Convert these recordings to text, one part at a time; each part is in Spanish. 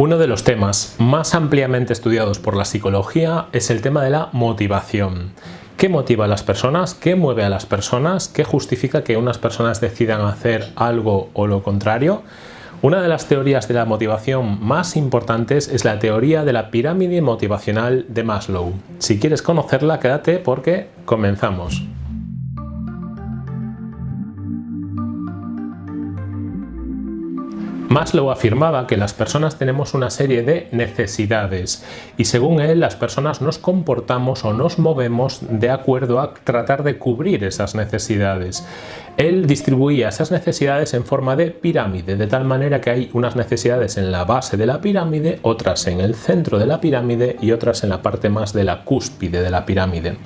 Uno de los temas más ampliamente estudiados por la psicología es el tema de la motivación. ¿Qué motiva a las personas? ¿Qué mueve a las personas? ¿Qué justifica que unas personas decidan hacer algo o lo contrario? Una de las teorías de la motivación más importantes es la teoría de la pirámide motivacional de Maslow. Si quieres conocerla, quédate porque comenzamos. Maslow afirmaba que las personas tenemos una serie de necesidades y según él las personas nos comportamos o nos movemos de acuerdo a tratar de cubrir esas necesidades. Él distribuía esas necesidades en forma de pirámide, de tal manera que hay unas necesidades en la base de la pirámide, otras en el centro de la pirámide y otras en la parte más de la cúspide de la pirámide.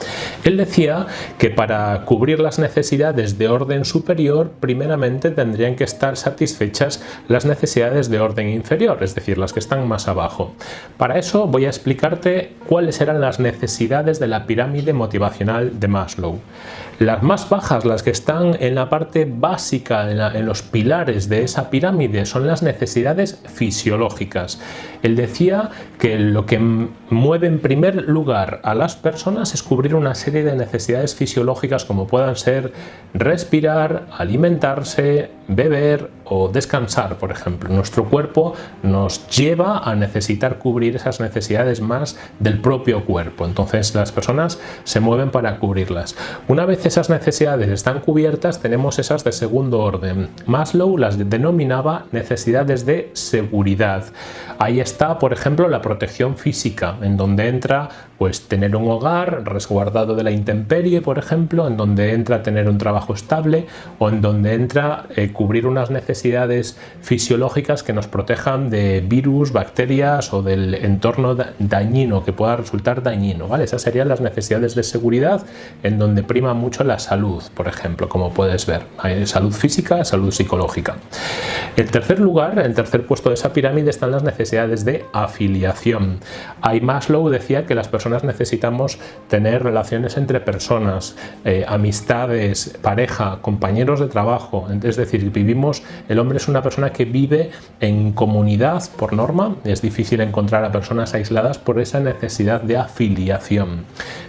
Él decía que para cubrir las necesidades de orden superior, primeramente tendrían que estar satisfechas las necesidades de orden inferior, es decir, las que están más abajo. Para eso voy a explicarte cuáles eran las necesidades de la pirámide motivacional de Maslow. Las más bajas, las que están en la parte básica, en, los pilares de esa pirámide, son las necesidades fisiológicas. Él decía que lo que mueve en primer lugar a las personas es cubrir una serie de necesidades fisiológicas como puedan ser respirar, alimentarse, beber o descansar, por ejemplo. Nuestro cuerpo nos lleva a necesitar cubrir esas necesidades más del propio cuerpo. Entonces las personas se mueven para cubrirlas. Una vez esas necesidades están cubiertas, tenemos esas de segundo orden. Maslow las denominaba necesidades de seguridad. Ahí está, por ejemplo, la protección física, en donde entra pues tener un hogar resguardado de la intemperie, por ejemplo, en donde entra tener un trabajo estable o en donde entra eh, cubrir unas necesidades fisiológicas que nos protejan de virus, bacterias o del entorno dañino que pueda resultar dañino. ¿vale? Esas serían las necesidades de seguridad en donde prima mucho la salud, por ejemplo, como puedes ver. Hay salud física, salud psicológica. En tercer lugar, en tercer puesto de esa pirámide están las necesidades de afiliación. Ahí Maslow decía que las personas necesitamos tener relaciones entre personas, eh, amistades, pareja, compañeros de trabajo. Es decir, vivimos, el hombre es una persona que vive en comunidad por norma. Es difícil encontrar a personas aisladas por esa necesidad de afiliación.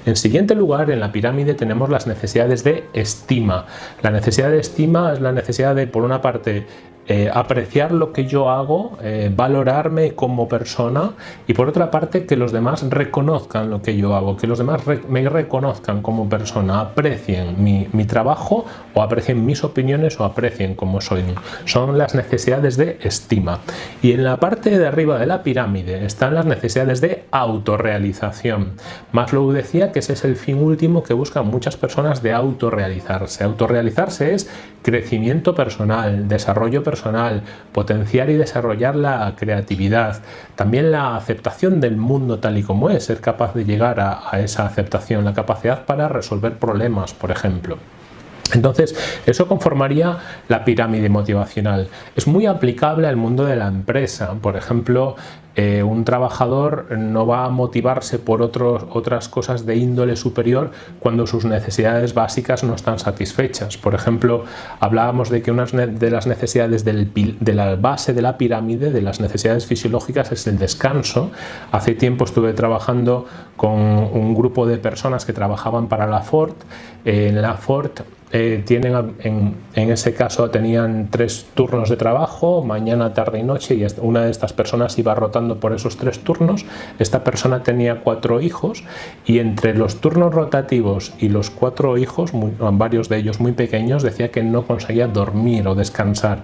En siguiente lugar, en la pirámide tenemos las necesidades de estima. La necesidad de estima es la necesidad de, por una parte, eh, apreciar lo que yo hago, eh, valorarme como persona y por otra parte que los demás reconozcan lo que yo hago, que los demás me reconozcan como persona, aprecien mi, mi, trabajo o aprecien mis opiniones o aprecien como soy. Son las necesidades de estima. Y en la parte de arriba de la pirámide están las necesidades de autorrealización. Maslow decía que ese es el fin último que buscan muchas personas de autorrealizarse. Autorrealizarse es crecimiento personal, desarrollo personal, personal, potenciar y desarrollar la creatividad, también la aceptación del mundo tal y como es, ser capaz de llegar a, a esa aceptación, la capacidad para resolver problemas, por ejemplo. Entonces, eso conformaría la pirámide motivacional. Es muy aplicable al mundo de la empresa. Por ejemplo, eh, un trabajador no va a motivarse por otras cosas de índole superior cuando sus necesidades básicas no están satisfechas. Por ejemplo, hablábamos de que una de las necesidades de la base de la pirámide, de las necesidades fisiológicas, es el descanso. Hace tiempo estuve trabajando con un grupo de personas que trabajaban para la Ford. en la Ford eh, tienen en, en, ese caso tenían tres turnos de trabajo, mañana, tarde y noche, y una de estas personas iba rotando por esos tres turnos. Esta persona tenía cuatro hijos y entre los turnos rotativos y los cuatro hijos, varios de ellos muy pequeños, decía que no conseguía dormir o descansar.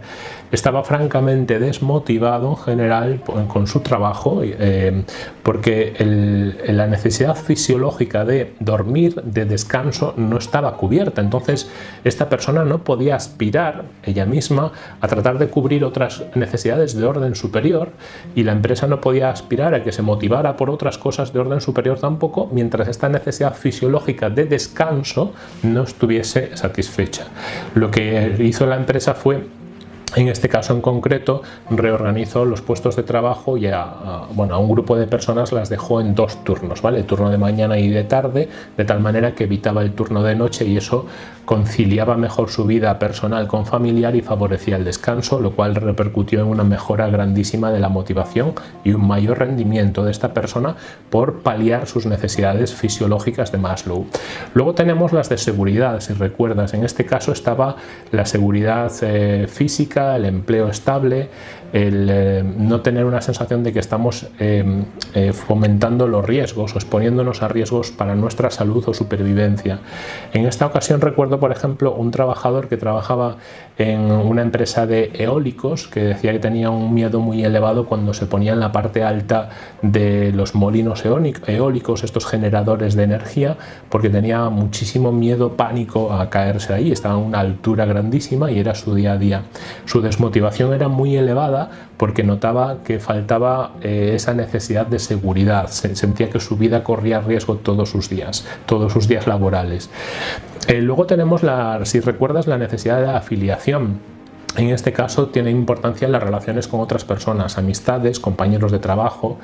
Estaba francamente desmotivado en general con su trabajo eh, porque la necesidad fisiológica de dormir, de descanso, no estaba cubierta. Entonces, esta persona no podía aspirar ella misma a tratar de cubrir otras necesidades de orden superior y la empresa no podía aspirar a que se motivara por otras cosas de orden superior tampoco mientras esta necesidad fisiológica de descanso no estuviese satisfecha. Lo que hizo la empresa fue En este caso en concreto reorganizó los puestos de trabajo y a, bueno, a un grupo de personas las dejó en dos turnos, ¿vale? el turno de mañana y de tarde, de tal manera que evitaba el turno de noche y eso conciliaba mejor su vida personal con familiar y favorecía el descanso, lo cual repercutió en una mejora grandísima de la motivación y un mayor rendimiento de esta persona por paliar sus necesidades fisiológicas de Maslow. Luego tenemos las de seguridad, si recuerdas, en este caso estaba la seguridad eh, física, el empleo estable, el eh, no tener una sensación de que estamos eh, eh, fomentando los riesgos o exponiéndonos a riesgos para nuestra salud o supervivencia. En esta ocasión recuerdo, por ejemplo, un trabajador que trabajaba en una empresa de eólicos que decía que tenía un miedo muy elevado cuando se ponía en la parte alta de los molinos eólicos, estos generadores de energía, porque tenía muchísimo miedo, pánico a caerse ahí, estaba a una altura grandísima y era su día a día. Su desmotivación era muy elevada porque notaba que faltaba eh, esa necesidad de seguridad, sentía que su vida corría riesgo todos sus días, todos sus días laborales. Eh, luego tenemos, la, si recuerdas, la necesidad de afiliación en este caso tiene importancia las relaciones con otras personas, amistades, compañeros de trabajo.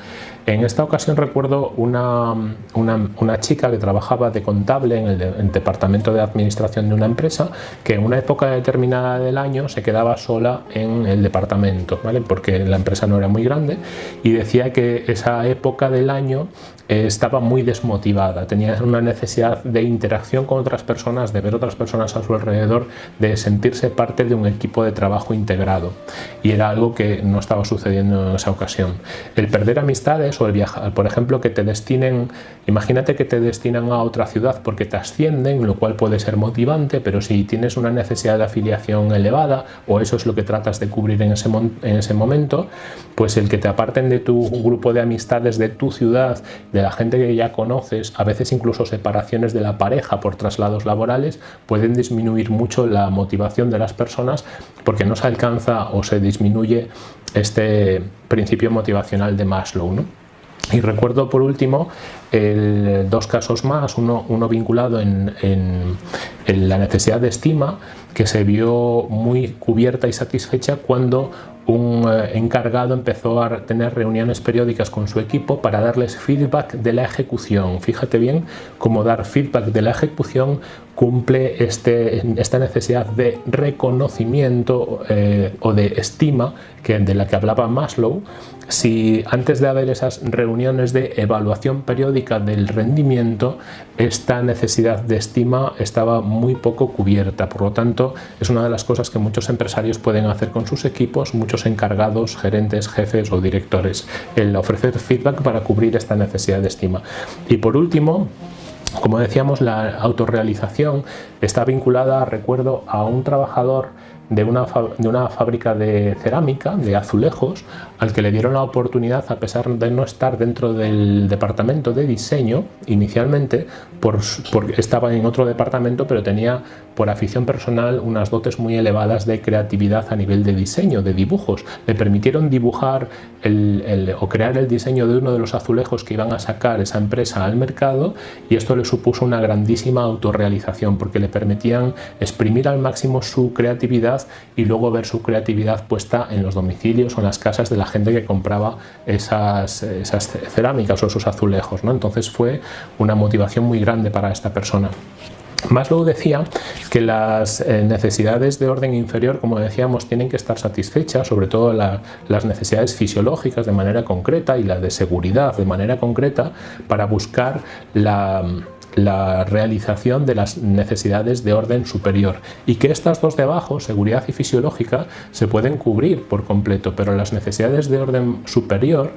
En esta ocasión recuerdo una, una, chica que trabajaba de contable en el, departamento de administración de una empresa que en una época determinada del año se quedaba sola en el departamento, ¿vale? porque la empresa no era muy grande y decía que esa época del año eh, estaba muy desmotivada, tenía una necesidad de interacción con otras personas, de ver otras personas a su alrededor, de sentirse parte de un equipo de trabajo integrado y era algo que no estaba sucediendo en esa ocasión. El perder amistades o el viajar, por ejemplo, que te destinen, imagínate que te destinan a otra ciudad porque te ascienden, lo cual puede ser motivante, pero si tienes una necesidad de afiliación elevada o eso es lo que tratas de cubrir en ese, en ese momento, pues el que te aparten de tu grupo de amistades de tu ciudad, la gente que ya conoces, a veces incluso separaciones de la pareja por traslados laborales, pueden disminuir mucho la motivación de las personas porque no se alcanza o se disminuye este principio motivacional de Maslow. Y recuerdo por último dos casos más, uno, uno vinculado en, la necesidad de estima que se vio muy cubierta y satisfecha cuando un eh, encargado empezó a tener reuniones periódicas con su equipo para darles feedback de la ejecución. Fíjate bien cómo dar feedback de la ejecución cumple este, esta necesidad de reconocimiento eh, o de estima que, de la que hablaba Maslow. Si antes de haber esas reuniones de evaluación periódica del rendimiento, esta necesidad de estima estaba muy poco cubierta. Por lo tanto, es una de las cosas que muchos empresarios pueden hacer con sus equipos, muchos encargados, gerentes, jefes o directores, el ofrecer feedback para cubrir esta necesidad de estima. Y por último, como decíamos, la autorrealización está vinculada, recuerdo, a un trabajador de una, de una fábrica de cerámica, de azulejos, al que le dieron la oportunidad, a pesar de no estar dentro del departamento de diseño inicialmente, por, porque estaba en otro departamento, pero tenía por afición personal unas dotes muy elevadas de creatividad a nivel de diseño, de dibujos. Le permitieron dibujar el, o crear el diseño de uno de los azulejos que iban a sacar esa empresa al mercado y esto le supuso una grandísima autorrealización porque le permitían exprimir al máximo su creatividad y luego ver su creatividad puesta en los domicilios o en las casas de la gente que compraba esas, esas cerámicas o esos azulejos. ¿no? Entonces fue una motivación muy grande para esta persona. Maslow decía que las eh, necesidades de orden inferior, como decíamos, tienen que estar satisfechas, sobre todo las necesidades fisiológicas de manera concreta y la de seguridad de manera concreta, para buscar la la realización de las necesidades de orden superior y que estas dos de abajo, seguridad y fisiológica, se pueden cubrir por completo, pero las necesidades de orden superior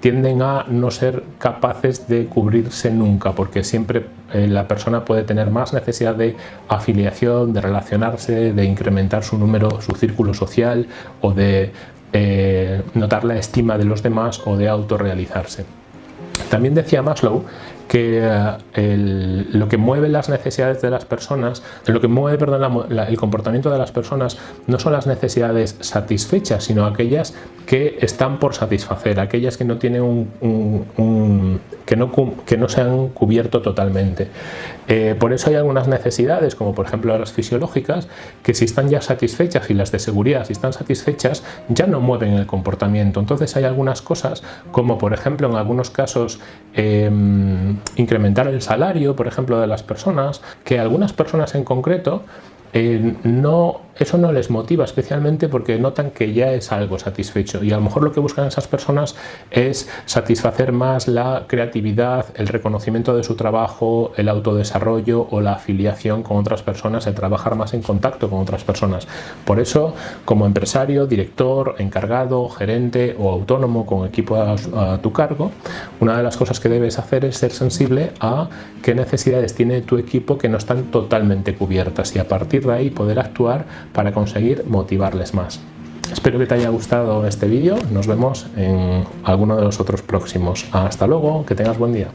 tienden a no ser capaces de cubrirse nunca, porque siempre eh, la persona puede tener más necesidad de afiliación, de relacionarse, de incrementar su número, su círculo social o de eh, notar la estima de los demás o de autorrealizarse. También decía Maslow que eh, lo que mueve las necesidades de las personas, lo que mueve perdón, el comportamiento de las personas no son las necesidades satisfechas, sino aquellas que están por satisfacer, aquellas que no tienen un, que, no, que no se han cubierto totalmente. Eh, por eso hay algunas necesidades, como por ejemplo las fisiológicas, que si están ya satisfechas y las de seguridad, si están satisfechas, ya no mueven el comportamiento. Entonces hay algunas cosas, como por ejemplo en algunos casos em, incrementar el salario, por ejemplo, de las personas, que algunas personas en concreto eh, no, eso no les motiva especialmente porque notan que ya es algo satisfecho y a lo mejor lo que buscan esas personas es satisfacer más la creatividad, el reconocimiento de su trabajo, el autodesarrollo o la afiliación con otras personas, el trabajar más en contacto con otras personas. Por eso, como empresario, director, encargado, gerente o autónomo con equipo a tu cargo, una de las cosas que debes hacer es ser sensible a qué necesidades tiene tu equipo que no están totalmente cubiertas y a partir de ahí poder actuar para conseguir motivarles más. Espero que te haya gustado este vídeo, nos vemos en alguno de los otros próximos. Hasta luego, que tengas buen día.